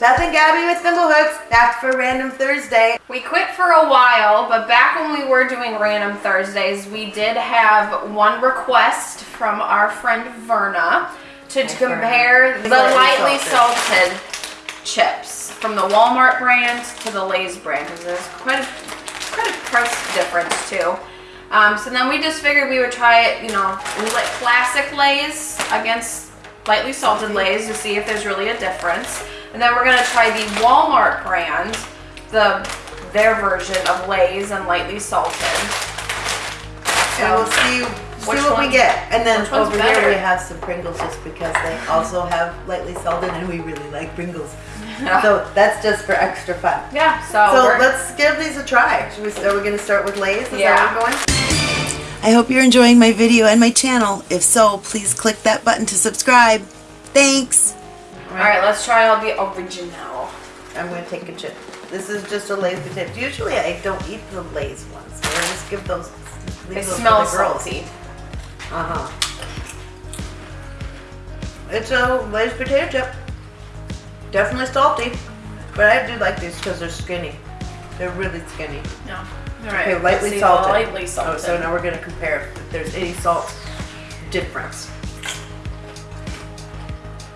Seth and Gabby with Thimblehooks, back for Random Thursday. We quit for a while, but back when we were doing Random Thursdays, we did have one request from our friend Verna to, to compare the lightly Lightly salted. chips from the Walmart brand to the Lay's brand because there's quite a, quite a price difference too. Um, so then we just figured we would try it, you know, like classic Lay's against lightly salted Lay's to see if there's really a difference. And then we're gonna try the Walmart brand, the their version of Lay's and lightly salted. And we'll see, see what we get. And then over better? here we have some Pringles just because they also have lightly salted and we really like Pringles. So that's just for extra fun. Yeah, so, So let's give these a try. Should we, are we gonna start with Lay's? Is Yeah. that where we're going? I hope you're enjoying my video and my channel. If so, please click that button to subscribe. Thanks. all right, let's try all the original. I'm gonna take a chip. This is just a Lay's potato. Usually I don't eat the Lay's ones. So I just give those. leave They those for smell the girls. salty. Uh huh. It's a Lay's potato chip. Definitely salty, but I do like these because they're skinny. They're really skinny. Yeah. All right. Okay, lightly see the salted. Oh, so now we're gonna compare if there's any salt difference.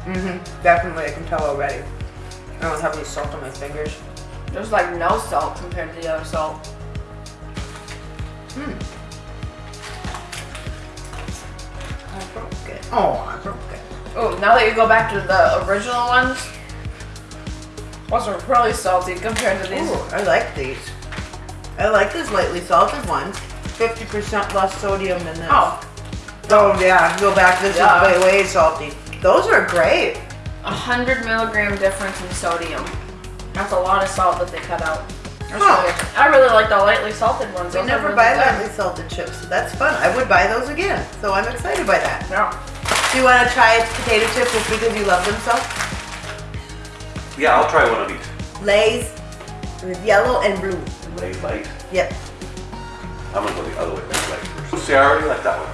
Mm-hmm. Definitely, I can tell already. I don't have any salt on my fingers. There's like no salt compared to the other salt. Hmm. I broke it. Oh, I broke it. Oh, now that you go back to the original ones, those are really salty compared to these. Ooh, I like these. I like these lightly salted ones. 50% less sodium than this. Oh, Oh yeah, go back. This Yeah. is way, way salty. Those are great. a hundred milligram difference in sodium. That's a lot of salt that they cut out. Huh. really- I really like the lightly salted ones. We Those never really buy good. lightly salted chips, so that's fun. I would buy those again, so I'm excited by that. Yeah. Do you want to try potato chips just because you love them so? Yeah, I'll try one of these. Lay's with yellow and blue. Lay light. Yep. I'm gonna go the other way. Lay light first. See, I already like that one.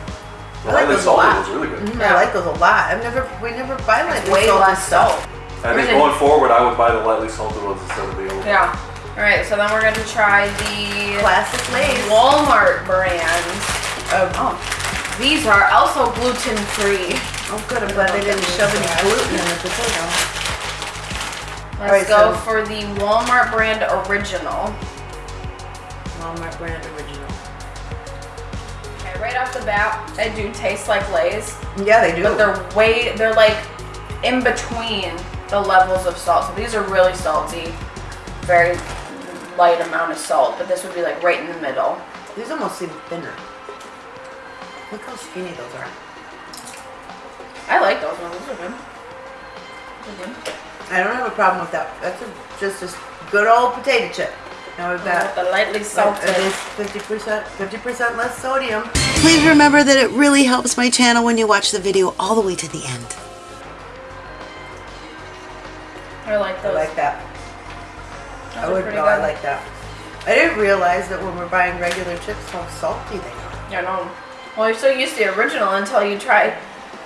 The I like lightly those a salted lot. was really good. Mhm, Yeah. I like those a lot. I've never, we never buy lightly Way salted less salt. I think Really? going forward, I would buy the lightly salted ones instead of the yellow. Yeah. All right, so then we're going to try the Classic Lay's. Walmart brand. Um, Oh, these are also gluten free. oh good, I'm glad they didn't shove any gluten in the potato. Let's Alright, go so- for the Walmart brand original. Walmart brand original. Okay, right off the bat, they do taste like Lay's, Yeah, they do. but they're way they're like in between the levels of salt. So these are really salty, very light amount of salt, but this would be like right in the middle. These almost seem thinner. Look how skinny those are. I like those ones. Those are good. Those are. I don't have a problem with that. That's a, just a s- good old potato chip. Now we've got the lightly salted. It is 50%, 50% less sodium. Please remember that it really helps my channel when you watch the video all the way to the end. I like those. I like that. Those I would pretty go. I like that. I didn't realize that when we're buying regular chips how salty they are. Yeah, no. Well, you're so used to the original until you try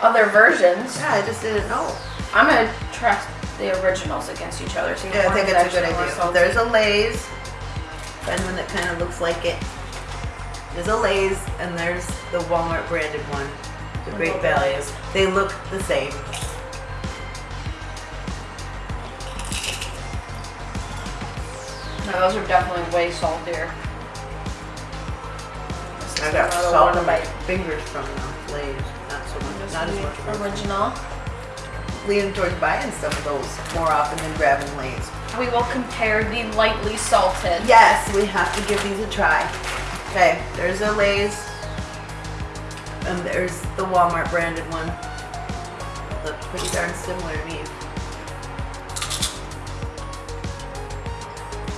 other versions. Yeah, I just didn't know. I'm gonna trust the originals against each other. See Yeah, I think it's a good idea. salty. There's a Lay's. Find one that kind of looks like it. There's a Lay's and there's the Walmart branded one. The Great at the Value. Lay's. They look the same. No, those are definitely way saltier. I got salt on my fingers from the Lay's. Not so much. Not as much. the original. Leaning towards buying some of those more often than grabbing Lay's. We will compare the lightly salted. Yes, we have to give these a try. Okay, there's a Lay's. And there's the Walmart branded one. Look pretty darn similar to me.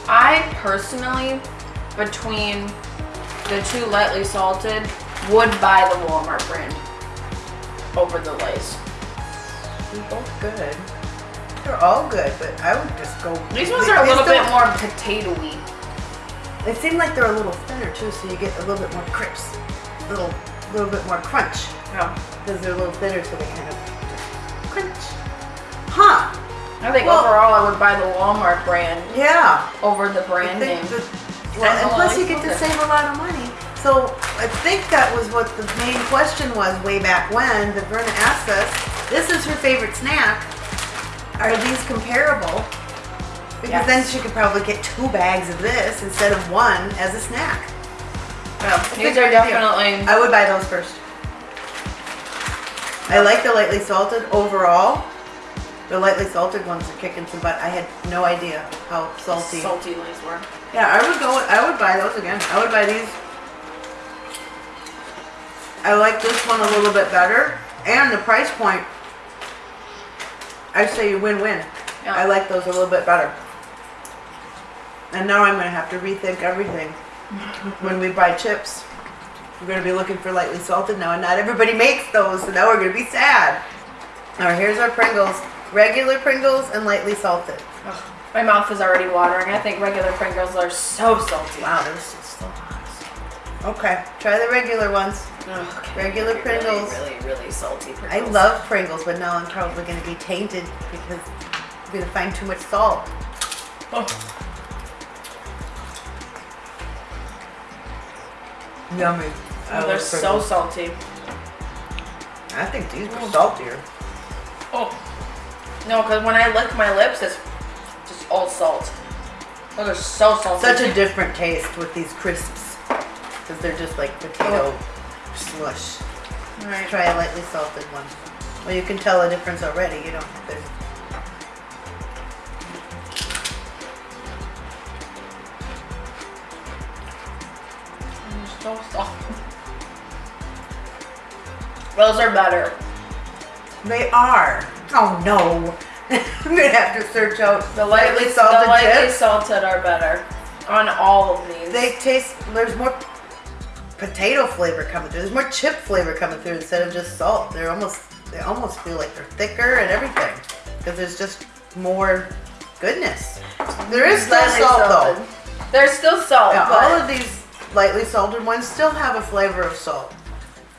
I personally, between the two lightly salted, would buy the Walmart brand over the Lay's. They're both good. They're all good, but I would just go. These ones are a little bit more potatoy. They seem like they're a little thinner too, so you get a little bit more crisp, little, little bit more crunch Yeah. because they're a little thinner, so they kind of crunch. Huh? I think Well- overall I would buy the Walmart brand Yeah. over the brand name. well, And plus you get to save a lot of money. So I think that was what the main question was way back when. That Verna asked us. This is her favorite snack. Are these comparable? Because then she could probably get two bags of this instead of one as a snack. Well, these are definitely. I would buy those first. I like the lightly salted overall. The lightly salted ones are kicking some butt. I had no idea how salty. salty Lay's were. Yeah, I would go. I would buy those again. I would buy these. I like this one a little bit better, and the price point. I say win-win. Yeah. I like those a little bit better. And now I'm gonna have to rethink everything when we buy chips. We're gonna be looking for lightly salted now, and not everybody makes those, so now we're gonna be sad. All right, here's our Pringles: regular Pringles and lightly salted. Ugh, my mouth is already watering. I think regular Pringles are so salty. Wow, they're so so hot. Okay, try the regular ones. Ugh, Regular really, Pringles. Really, really, salty Pringles. I love Pringles, but now I'm probably gonna be tainted because I'm gonna find too much salt. Oh, Yummy. I oh, they're so Pringles. salty. I think these are Mm. saltier. Oh. No, because when I lick my lips, it's just all salt. Those are so salty. Such a different taste with these crisps because they're just like potato slush. All right. Try a lightly salted one. Well, you can tell a difference already. You don't. There's, so salty. Those are better. they are. Oh no! I'm gonna have to search out The lightly, salted the lightly chips. salted are better on all of these. They taste. There's more potato flavor coming through. There's more chip flavor coming through instead of just salt. They're almost. They almost feel like they're thicker and everything because there's just more goodness. There is still salt salted. though. There's still salt, all of these lightly salted ones still have a flavor of salt.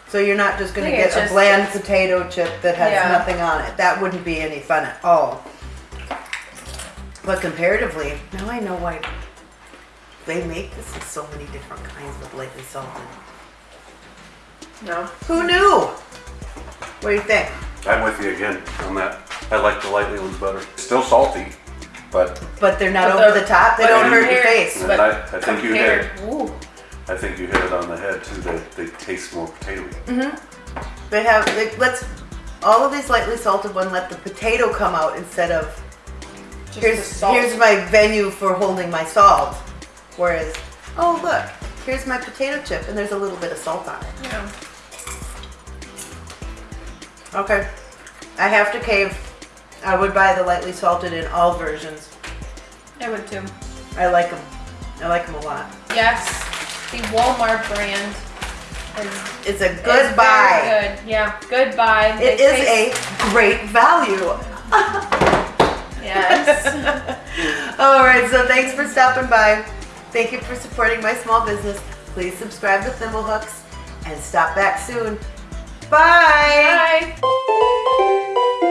So you're not just gonna get it's a bland potato chip that has Yeah. nothing on it. That wouldn't be any fun at all. But comparatively, now I know why they make this in so many different kinds of lightly salted. no. Who knew? What do you think? I'm with you again on that. I like the lightly ones better. Still salty, but But they're not But over they're- the top. They don't hurt your face. But I, I think you hit. Compared, ooh, I think you hit it on the head too. They, they taste more potatoy. Mm-hmm. They have. They, let's. All of these lightly salted one let the potato come out instead of just here's the salt. here's my venue for holding my salt. Whereas, oh look, here's my potato chip and there's a little bit of salt on it. Yeah. Okay, I have to cave. I would buy the lightly salted in all versions. I would too. I like them. I like them a lot. Yes, the Walmart brand is It's a good buy. Good. Yeah, good buy. It They is a great value. yes. All right, so thanks for stopping by. Thank you for supporting my small business. Please subscribe to Thimblehooks and stop back soon. Bye. Bye.